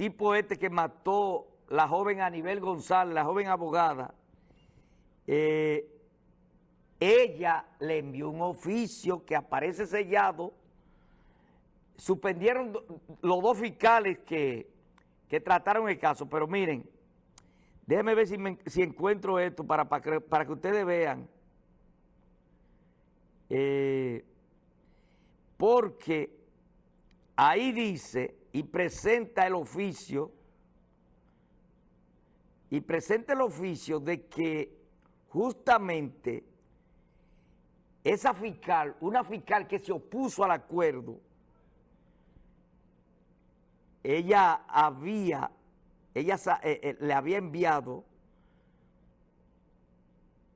tipo este que mató la joven Anibel González, la joven abogada, eh, ella le envió un oficio que aparece sellado, suspendieron los dos fiscales que, trataron el caso, pero miren, déjenme ver si, encuentro esto para, para, que, ustedes vean, eh, porque ahí dice y presenta el oficio, y presenta el oficio de que justamente esa fiscal, una fiscal que se opuso al acuerdo, ella había, ella eh, eh, le había enviado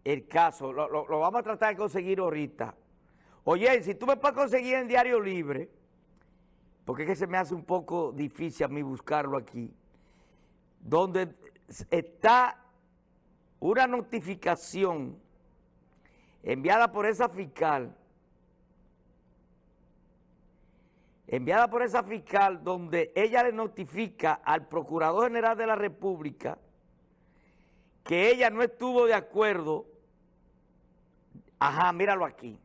el caso, lo, lo, vamos a tratar de conseguir ahorita. Oye, si tú me puedes conseguir en Diario Libre, porque es que se me hace un poco difícil a mí buscarlo aquí, donde está una notificación enviada por esa fiscal, enviada por esa fiscal donde ella le notifica al Procurador General de la República que ella no estuvo de acuerdo, ajá, míralo aquí,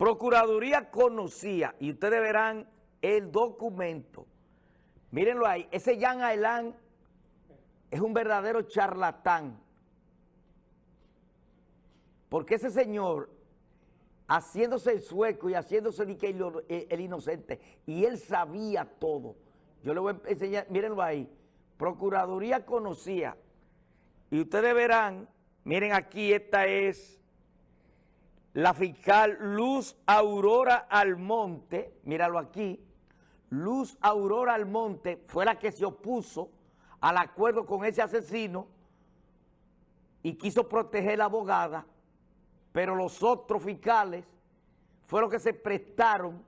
Procuraduría conocía, y ustedes verán el documento, mírenlo ahí, ese Jan Ailán es un verdadero charlatán, porque ese señor, haciéndose el sueco y haciéndose el, el inocente, y él sabía todo, yo le voy a enseñar, mírenlo ahí, Procuraduría conocía, y ustedes verán, miren aquí, esta es la fiscal Luz Aurora Almonte, míralo aquí, Luz Aurora Almonte fue la que se opuso al acuerdo con ese asesino y quiso proteger a la abogada, pero los otros fiscales fueron los que se prestaron.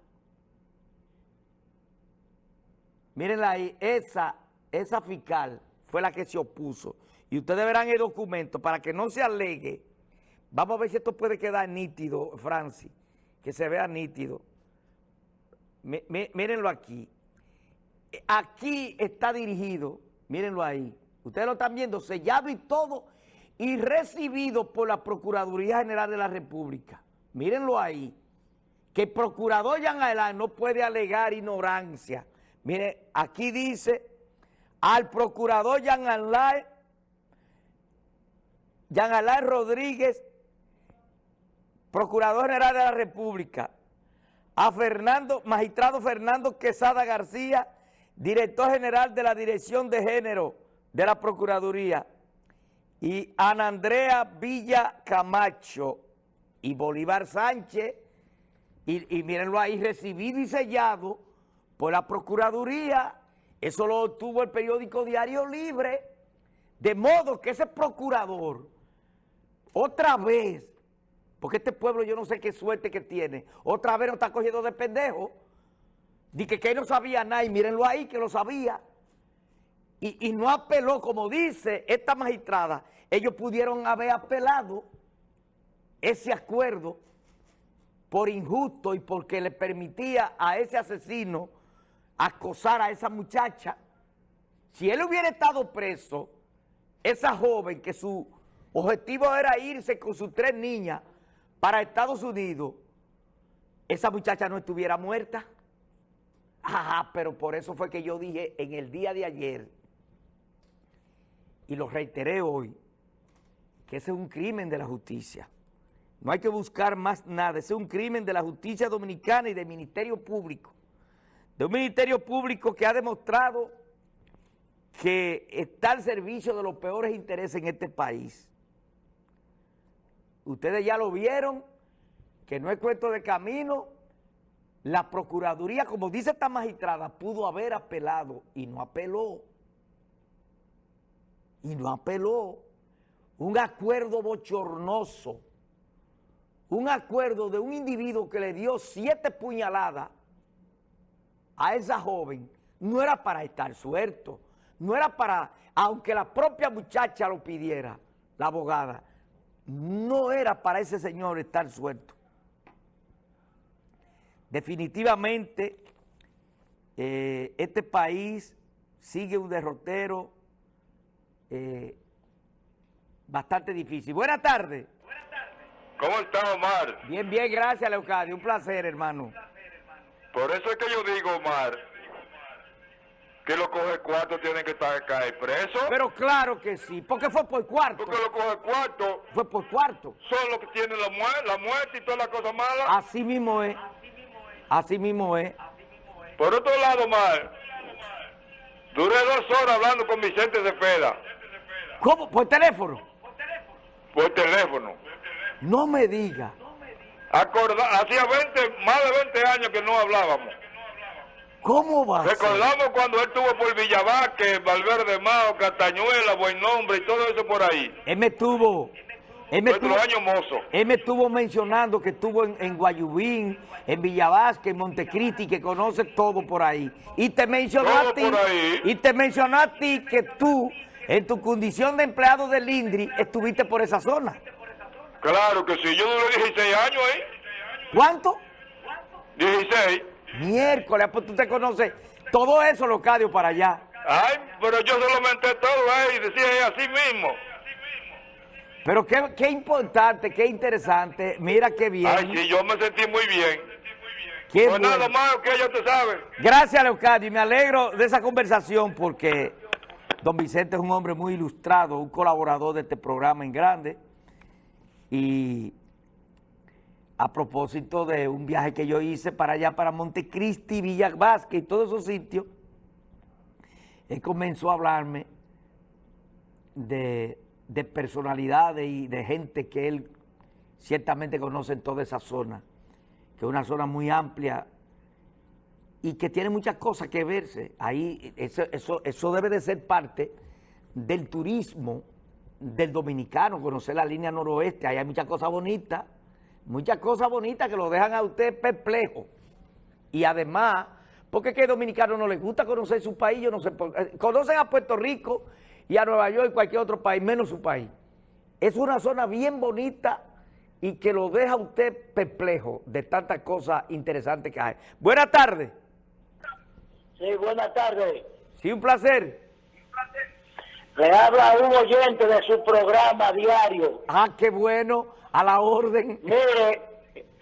Mírenla ahí, esa, esa fiscal fue la que se opuso. Y ustedes verán el documento para que no se alegue Vamos a ver si esto puede quedar nítido, Francis, que se vea nítido. mírenlo aquí. Aquí está dirigido, mírenlo ahí. Ustedes lo están viendo, sellado y todo, y recibido por la Procuraduría General de la República. Mírenlo ahí. Que el procurador Jean Alain no puede alegar ignorancia. Miren, aquí dice, al procurador Jean Alain, Jean Alain Rodríguez Procurador General de la República, a Fernando, magistrado Fernando Quesada García, director general de la Dirección de Género de la Procuraduría, y Ana Andrea Villa Camacho y Bolívar Sánchez, y, y mírenlo ahí, recibido y sellado por la Procuraduría, eso lo obtuvo el periódico Diario Libre, de modo que ese procurador, otra vez, porque este pueblo yo no sé qué suerte que tiene. Otra vez nos está cogiendo de pendejo. Dice que, él no sabía nada y mírenlo ahí que lo sabía. Y, y no apeló, como dice esta magistrada, ellos pudieron haber apelado ese acuerdo por injusto y porque le permitía a ese asesino acosar a esa muchacha. Si él hubiera estado preso, esa joven que su objetivo era irse con sus tres niñas para Estados Unidos, esa muchacha no estuviera muerta. Ajá, pero por eso fue que yo dije en el día de ayer, y lo reiteré hoy, que ese es un crimen de la justicia. No hay que buscar más nada, ese es un crimen de la justicia dominicana y del Ministerio Público. De un Ministerio Público que ha demostrado que está al servicio de los peores intereses en este país. Ustedes ya lo vieron, que no es cuento de camino. La Procuraduría, como dice esta magistrada, pudo haber apelado y no apeló. Y no apeló. Un acuerdo bochornoso. Un acuerdo de un individuo que le dio siete puñaladas a esa joven. No era para estar suelto. No era para, aunque la propia muchacha lo pidiera, la abogada no era para ese señor estar suelto. Definitivamente, eh, este país sigue un derrotero eh, bastante difícil. Buenas tardes. ¿Cómo está, Omar? Bien, bien, gracias, Leocadio. Un placer, hermano. Por eso es que yo digo, Omar, que los coge cuarto tienen que estar acá presos. Pero claro que sí, porque fue por cuarto. Porque los coge cuarto Fue por cuarto. son los que tienen la, muerte, la muerte y todas las cosas malas. Así mismo es. Así mismo es. Por otro lado, Omar, duré dos horas hablando con Vicente Cepeda ¿Cómo? ¿Por teléfono? por teléfono. No me diga. Acorda hacía 20, más de 20 años que no hablábamos. ¿Cómo va? Recordamos cuando él estuvo por Villavasque, Valverde Mao, Castañuela, Buen Nombre y todo eso por ahí. Él me estuvo... Él me estuvo, año mozo. él me estuvo mencionando que estuvo en, en Guayubín, en Villavasque, en Montecristi, que conoce todo por ahí. Y te mencionó Todo a ti, por ahí. y te mencionó a ti que tú, en tu condición de empleado del INDRI, estuviste por esa zona. Claro que sí, yo duré 16 años ahí. ¿Cuánto? 16. Miércoles, pues tú te conoces todo eso, Locadio, para allá. Ay, pero yo solamente todo ahí, decía así mismo. Pero qué, qué importante, qué interesante. Mira qué bien. Ay, sí, yo me sentí muy bien. qué Pues nada más que ya te sabes. Gracias, Leocadio, y me alegro de esa conversación porque don Vicente es un hombre muy ilustrado, un colaborador de este programa en grande. Y a propósito de un viaje que yo hice para allá, para Montecristi, Villa Vázquez y todos esos sitios, él comenzó a hablarme de, de personalidades y de gente que él ciertamente conoce en toda esa zona, que es una zona muy amplia y que tiene muchas cosas que verse. Ahí eso, eso, eso debe de ser parte del turismo del dominicano, conocer la línea noroeste. Ahí hay muchas cosas bonitas, muchas cosas bonitas que lo dejan a usted perplejo. Y además, porque es que a dominicano no les gusta conocer su país, yo no sé eh, Conocen a Puerto Rico y a Nueva York y cualquier otro país, menos su país. Es una zona bien bonita y que lo deja a usted perplejo de tantas cosas interesantes que hay. Buenas tardes. Sí, buenas tardes. Sí, un placer. Le habla un oyente de su programa diario. Ah, qué bueno, a la orden. Mire,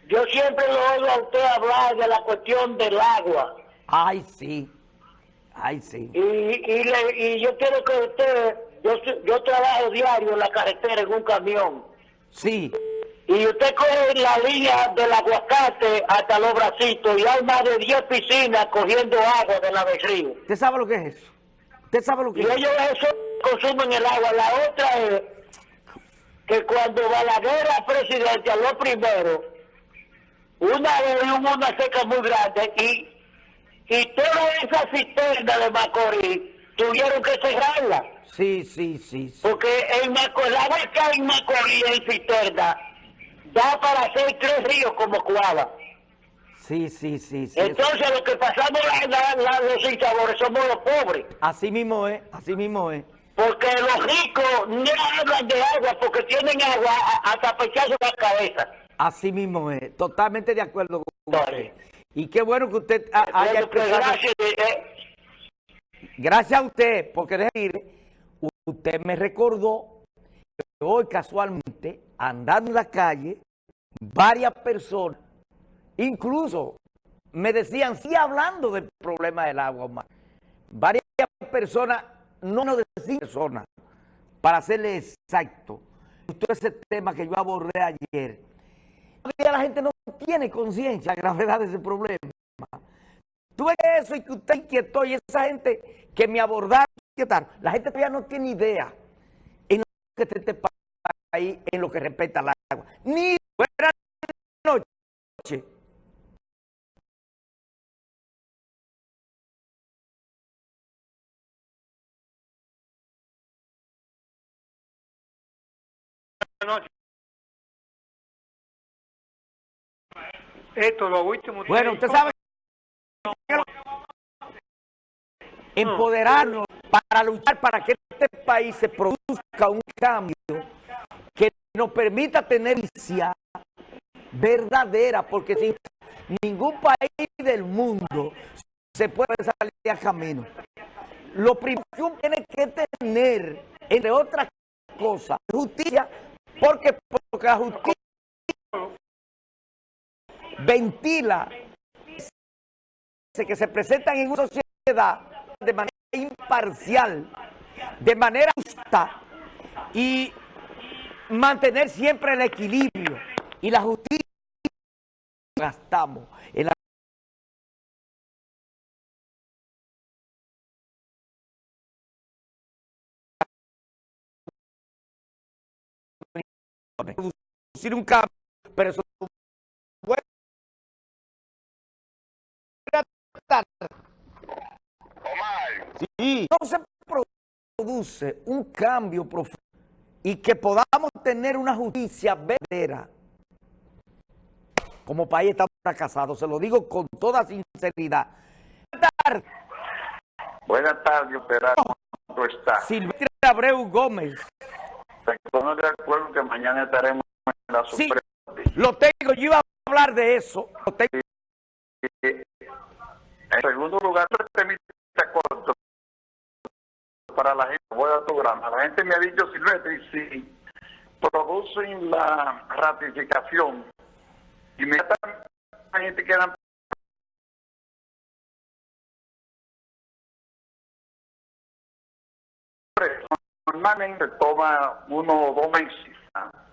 yo siempre lo oigo a usted hablar de la cuestión del agua. Ay, sí. Ay, sí. Y, y, le- y yo quiero que usted, yo, yo trabajo diario en la carretera en un camión. Sí. Y usted coge la línea del aguacate hasta los bracitos y hay más de 10 piscinas cogiendo agua de la del río. ¿Usted sabe lo que es eso? ¿Usted sabe lo que Y es ellos eso consumen el agua. La otra es que cuando Balaguer era presidente, lo primero, una vez hubo una seca muy grande y, y toda esa cisterna de Macorís tuvieron que cerrarla. Sí, sí, sí. sí. Porque Macorís, la agua que hay en Macorís en cisterna da para hacer tres ríos como Cuava. Sí, sí, sí. sí, eso- Entonces lo que pasamos la, la- la- los sinsabores somos los pobres. Así mismo es, así mismo es. Porque los ricos no hablan de agua porque tienen agua hasta pecharse la cabeza. Así mismo es. Totalmente de acuerdo con usted. Y qué bueno que usted ha- haya pues, expresado... gracias, eh, Gracias a usted, porque déjeme decirle, usted me recordó que hoy casualmente, andando en la calle, varias personas, incluso me decían, sí hablando del problema del agua, Omar. varias personas, no nos decían personas, para hacerle exacto, todo ese tema que yo abordé ayer, la gente no tiene conciencia de la gravedad de ese problema. Tú ves eso y que usted inquietó y esa gente que me abordaron, la gente todavía no tiene idea en lo que está este país en lo que respecta al agua. Ni buenas noches. Esto, lo último. Bueno, usted sabe empoderarnos para luchar para que este país se produzca un cambio que nos permita tener justicia verdadera, porque sin ningún país del mundo se puede salir a camino. Lo primero que uno tiene que tener, entre otras cosas, justicia, porque, porque la justicia ventila que se presentan en una sociedad de manera imparcial, de manera justa y mantener siempre el equilibrio y la justicia gastamos en producir un cambio, pero eso puede Sí, no se produce un cambio profundo y que podamos tener una justicia verdadera. Como país estamos fracasados, se lo digo con toda sinceridad. Buenas tardes. Buenas tardes, Abreu Gómez. Estamos de acuerdo que mañana estaremos en la Sí, Suprema. lo tengo, yo iba a hablar de eso. Lo tengo. En segundo lugar, está corto para la gente. Voy a tu programa. La gente me ha dicho, Silvestre, si producen la ratificación, inmediatamente quedan normalmente toma uno o dos meses